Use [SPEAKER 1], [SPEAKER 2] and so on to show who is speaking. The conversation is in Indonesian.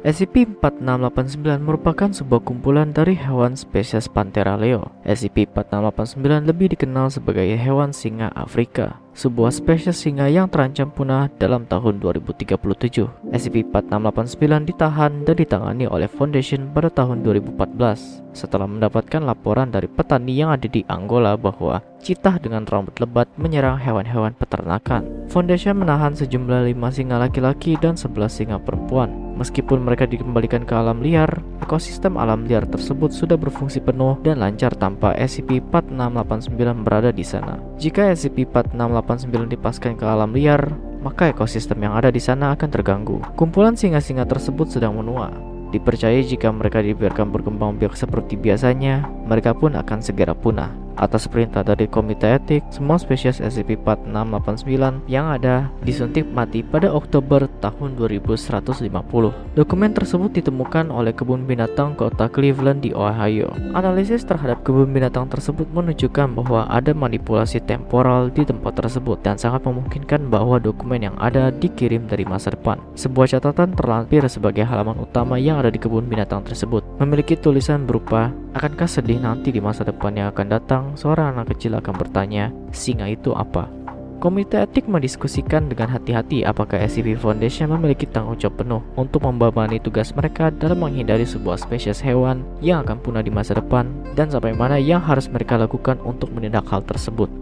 [SPEAKER 1] SCP-4689 merupakan sebuah kumpulan dari hewan spesies Panthera leo. SCP-4689 lebih dikenal sebagai hewan singa Afrika, sebuah spesies singa yang terancam punah dalam tahun 2037. SCP-4689 ditahan dan ditangani oleh Foundation pada tahun 2014 setelah mendapatkan laporan dari petani yang ada di Angola bahwa citah dengan rambut lebat menyerang hewan-hewan peternakan. Foundation menahan sejumlah 5 singa laki-laki dan 11 singa perempuan. Meskipun mereka dikembalikan ke alam liar, ekosistem alam liar tersebut sudah berfungsi penuh dan lancar tanpa SCP-4689 berada di sana. Jika SCP-4689 dipaskan ke alam liar, maka ekosistem yang ada di sana akan terganggu. Kumpulan singa-singa tersebut sedang menua. Dipercaya jika mereka dibiarkan berkembang biak seperti biasanya, mereka pun akan segera punah. Atas perintah dari Komite Etik, semua spesies SCP-4689 yang ada disuntik mati pada Oktober tahun 2150. Dokumen tersebut ditemukan oleh kebun binatang kota Cleveland di Ohio. Analisis terhadap kebun binatang tersebut menunjukkan bahwa ada manipulasi temporal di tempat tersebut dan sangat memungkinkan bahwa dokumen yang ada dikirim dari masa depan. Sebuah catatan terlampir sebagai halaman utama yang ada di kebun binatang tersebut memiliki tulisan berupa akankah sedih nanti di masa depan yang akan datang seorang anak kecil akan bertanya, singa itu apa? Komite etik mendiskusikan dengan hati-hati apakah SCP Foundation memiliki tanggung jawab penuh untuk membebani tugas mereka dalam menghindari sebuah spesies hewan yang akan punah di masa depan dan sampai mana yang harus mereka lakukan untuk menindak hal tersebut.